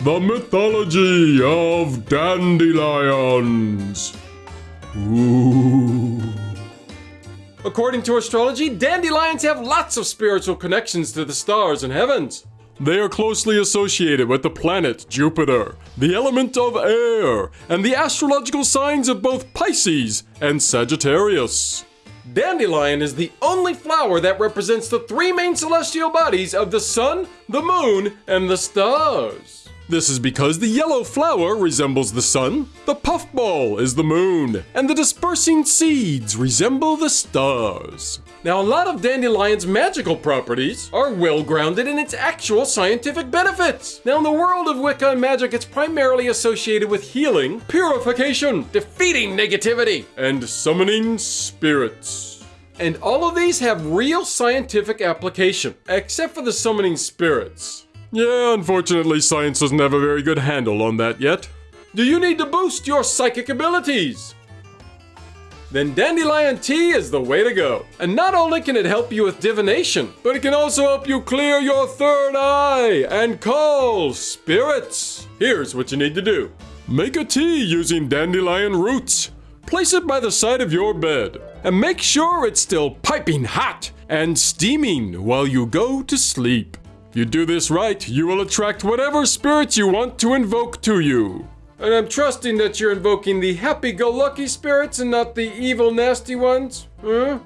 The mythology of dandelions. Ooh. According to astrology, dandelions have lots of spiritual connections to the stars and heavens. They are closely associated with the planet Jupiter, the element of air, and the astrological signs of both Pisces and Sagittarius. Dandelion is the only flower that represents the three main celestial bodies of the sun, the moon, and the stars. This is because the yellow flower resembles the sun, the puffball is the moon, and the dispersing seeds resemble the stars. Now, a lot of dandelion's magical properties are well grounded in its actual scientific benefits. Now, in the world of Wicca and magic, it's primarily associated with healing, purification, defeating negativity, and summoning spirits. And all of these have real scientific application, except for the summoning spirits. Yeah, unfortunately, science doesn't have a very good handle on that yet. Do you need to boost your psychic abilities? Then Dandelion Tea is the way to go. And not only can it help you with divination, but it can also help you clear your third eye and call spirits. Here's what you need to do. Make a tea using dandelion roots. Place it by the side of your bed. And make sure it's still piping hot and steaming while you go to sleep. You do this right, you will attract whatever spirits you want to invoke to you. And I'm trusting that you're invoking the happy-go-lucky spirits and not the evil, nasty ones, huh?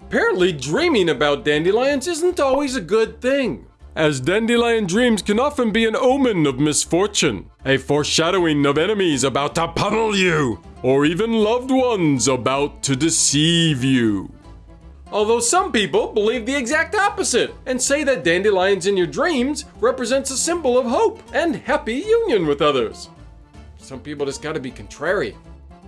Apparently, dreaming about dandelions isn't always a good thing. As dandelion dreams can often be an omen of misfortune, a foreshadowing of enemies about to pummel you, or even loved ones about to deceive you. Although some people believe the exact opposite and say that dandelions in your dreams represents a symbol of hope and happy union with others. Some people just gotta be contrary.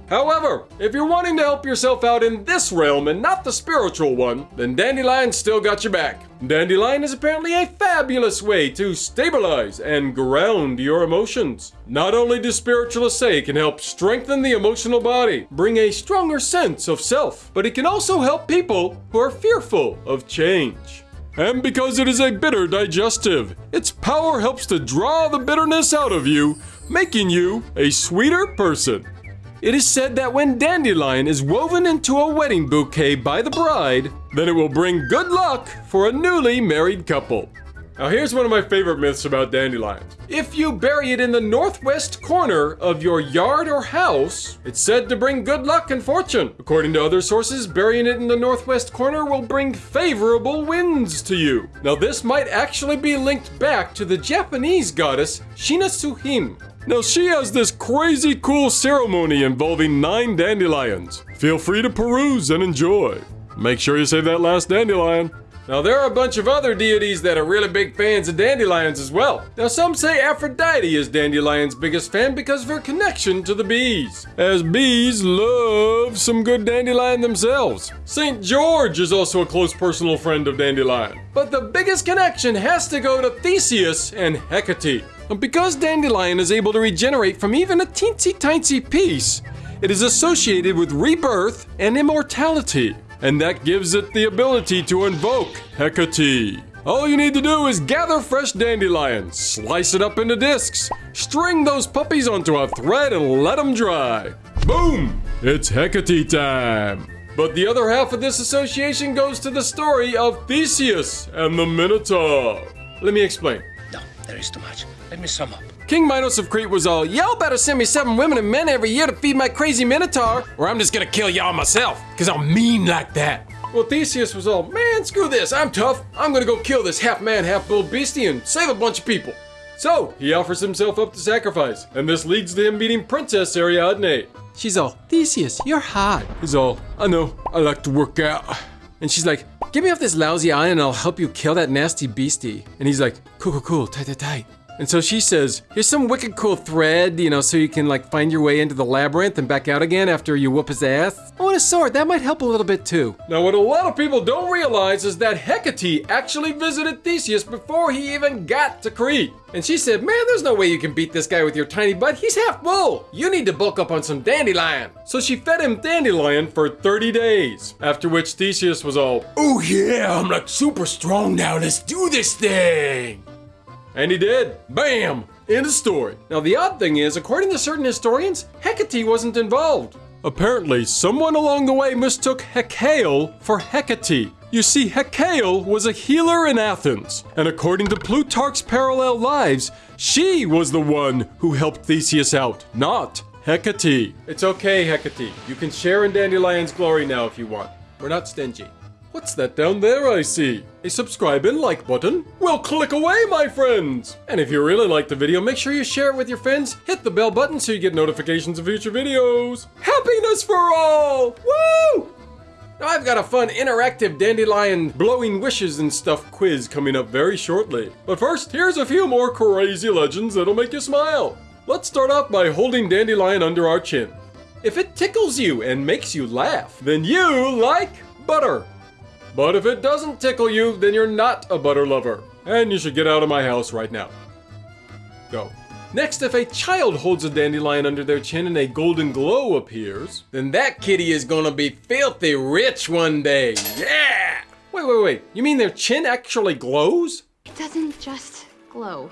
However, if you're wanting to help yourself out in this realm and not the spiritual one, then Dandelion still got your back. Dandelion is apparently a fabulous way to stabilize and ground your emotions. Not only do spiritualists say it can help strengthen the emotional body, bring a stronger sense of self, but it can also help people who are fearful of change. And because it is a bitter digestive, its power helps to draw the bitterness out of you, making you a sweeter person. It is said that when dandelion is woven into a wedding bouquet by the bride, then it will bring good luck for a newly married couple. Now here's one of my favorite myths about dandelions. If you bury it in the northwest corner of your yard or house, it's said to bring good luck and fortune. According to other sources, burying it in the northwest corner will bring favorable winds to you. Now this might actually be linked back to the Japanese goddess Shinatsuhime, now she has this crazy cool ceremony involving nine dandelions. Feel free to peruse and enjoy. Make sure you save that last dandelion. Now there are a bunch of other deities that are really big fans of dandelions as well. Now some say Aphrodite is Dandelion's biggest fan because of her connection to the bees. As bees love some good dandelion themselves. St. George is also a close personal friend of Dandelion. But the biggest connection has to go to Theseus and Hecate. Because Dandelion is able to regenerate from even a teensy tiny piece, it is associated with rebirth and immortality, and that gives it the ability to invoke Hecate. All you need to do is gather fresh dandelions, slice it up into discs, string those puppies onto a thread and let them dry. Boom! It's Hecate time! But the other half of this association goes to the story of Theseus and the Minotaur. Let me explain. There is too much. Let me sum up. King Minos of Crete was all, y'all better send me seven women and men every year to feed my crazy minotaur, or I'm just gonna kill y'all myself, cause I'm mean like that. Well, Theseus was all, man, screw this, I'm tough. I'm gonna go kill this half man, half bull beastie and save a bunch of people. So, he offers himself up to sacrifice, and this leads to him meeting Princess Ariadne. She's all, Theseus, you're hot. He's all, I know, I like to work out. And she's like, get me off this lousy island and I'll help you kill that nasty beastie. And he's like, cool, cool, cool, tight, tight, tight. And so she says, here's some wicked cool thread, you know, so you can like find your way into the labyrinth and back out again after you whoop his ass. Oh, and a sword, that might help a little bit too. Now, what a lot of people don't realize is that Hecate actually visited Theseus before he even got to Crete. And she said, man, there's no way you can beat this guy with your tiny butt. He's half bull. You need to bulk up on some dandelion. So she fed him dandelion for 30 days. After which Theseus was all, oh yeah, I'm like super strong now. Let's do this thing. And he did. Bam! End of story. Now, the odd thing is, according to certain historians, Hecate wasn't involved. Apparently, someone along the way mistook Hecale for Hecate. You see, Hecale was a healer in Athens, and according to Plutarch's Parallel Lives, she was the one who helped Theseus out, not Hecate. It's okay, Hecate. You can share in Dandelion's glory now if you want. We're not stingy. What's that down there I see? A subscribe and like button? Well, click away, my friends! And if you really like the video, make sure you share it with your friends, hit the bell button so you get notifications of future videos. Happiness for all! Woo! Now I've got a fun interactive dandelion blowing wishes and stuff quiz coming up very shortly. But first, here's a few more crazy legends that'll make you smile. Let's start off by holding dandelion under our chin. If it tickles you and makes you laugh, Then you like butter. But if it doesn't tickle you, then you're not a butter lover. And you should get out of my house right now. Go. Next, if a child holds a dandelion under their chin and a golden glow appears, then that kitty is gonna be filthy rich one day. Yeah! Wait, wait, wait. You mean their chin actually glows? It doesn't just glow.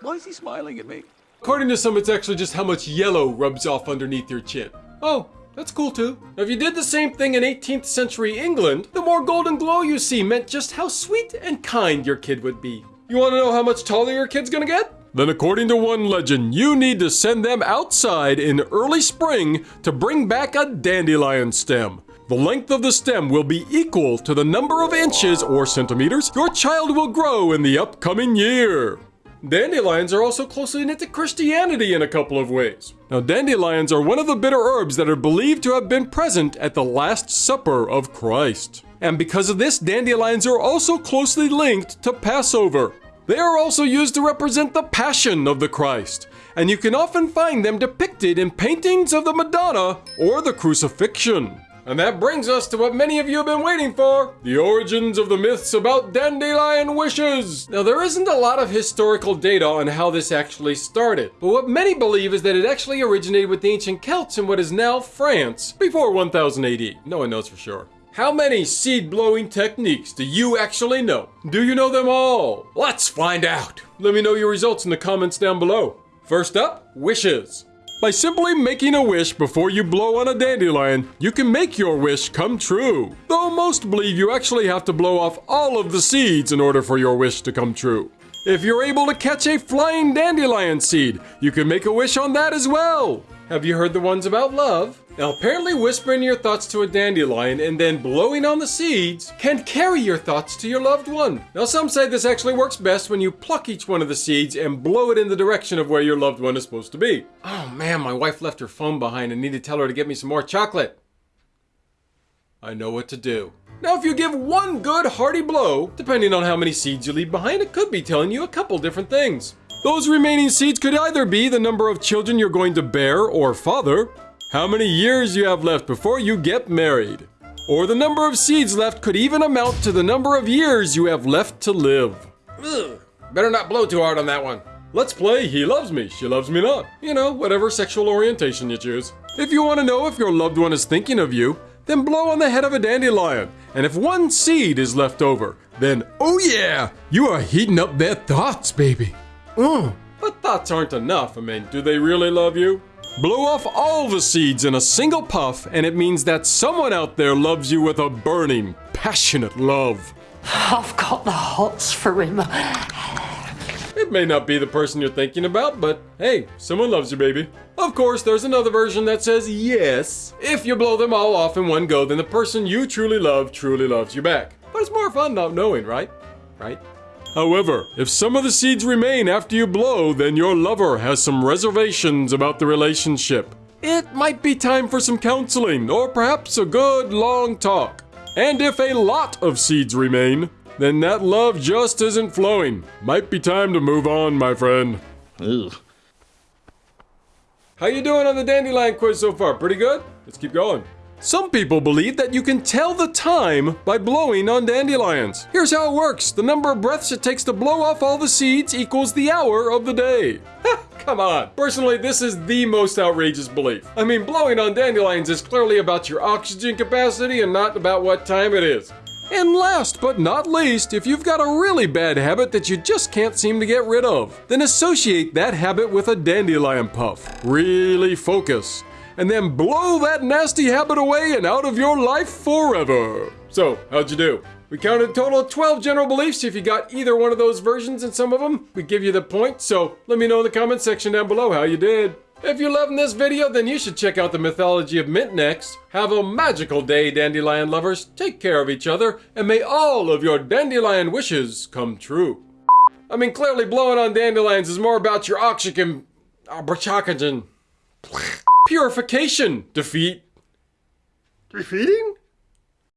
Why is he smiling at me? According to some, it's actually just how much yellow rubs off underneath your chin. Oh, that's cool too. Now, if you did the same thing in 18th century England, the more golden glow you see meant just how sweet and kind your kid would be. You want to know how much taller your kid's gonna get? Then, according to one legend, you need to send them outside in early spring to bring back a dandelion stem. The length of the stem will be equal to the number of inches or centimeters your child will grow in the upcoming year. Dandelions are also closely knit to Christianity in a couple of ways. Now, dandelions are one of the bitter herbs that are believed to have been present at the Last Supper of Christ. And because of this, dandelions are also closely linked to Passover. They are also used to represent the Passion of the Christ, and you can often find them depicted in paintings of the Madonna or the Crucifixion. And that brings us to what many of you have been waiting for The origins of the myths about dandelion wishes. Now, there isn't a lot of historical data on how this actually started, but what many believe is that it actually originated with the ancient Celts in what is now France Before 1000 AD, no one knows for sure. How many seed blowing techniques do you actually know? Do you know them all? Let's find out. Let me know your results in the comments down below. First up, wishes. By simply making a wish before you blow on a dandelion, you can make your wish come true. Though most believe you actually have to blow off all of the seeds in order for your wish to come true. If you're able to catch a flying dandelion seed, you can make a wish on that as well. Have you heard the ones about love? Now, apparently, whispering your thoughts to a dandelion and then blowing on the seeds can carry your thoughts to your loved one. Now, some say this actually works best when you pluck each one of the seeds and blow it in the direction of where your loved one is supposed to be. Oh man, my wife left her phone behind and need to tell her to get me some more chocolate. I know what to do. Now, if you give one good hearty blow, depending on how many seeds you leave behind, it could be telling you a couple different things. Those remaining seeds could either be the number of children you're going to bear or father, how many years you have left before you get married, or the number of seeds left could even amount to the number of years you have left to live. Ugh, better not blow too hard on that one. Let's play He Loves Me, She Loves Me Not. You know, whatever sexual orientation you choose. If you want to know if your loved one is thinking of you, then blow on the head of a dandelion. And if one seed is left over, then oh yeah, you are heating up their thoughts, baby. Mm. But thoughts aren't enough. I mean, do they really love you? Blow off all the seeds in a single puff, and it means that someone out there loves you with a burning, passionate love. I've got the hots for him. It may not be the person you're thinking about, but hey, someone loves you, baby. Of course, there's another version that says yes. If you blow them all off in one go, then the person you truly love truly loves you back. But it's more fun not knowing, right? Right? However, if some of the seeds remain after you blow, then your lover has some reservations about the relationship. It might be time for some counseling, or perhaps a good long talk. And if a lot of seeds remain, then that love just isn't flowing. Might be time to move on, my friend. Ugh. How you doing on the dandelion quiz so far? Pretty good? Let's keep going. Some people believe that you can tell the time by blowing on dandelions. Here's how it works the number of breaths it takes to blow off all the seeds equals the hour of the day. Come on. Personally, this is the most outrageous belief. I mean, blowing on dandelions is clearly about your oxygen capacity and not about what time it is. And last but not least, if you've got a really bad habit that you just can't seem to get rid of, then associate that habit with a dandelion puff. Really focus. And then blow that nasty habit away and out of your life forever. So, how'd you do? We counted a total of 12 general beliefs. If you got either one of those versions in some of them, we give you the point. So let me know in the comment section down below how you did. If you're loving this video, then you should check out the mythology of Mint next. Have a magical day, dandelion lovers. Take care of each other, and may all of your dandelion wishes come true. I mean, clearly blowing on dandelions is more about your oxygen... Uh. Purification. Defeat. Defeating?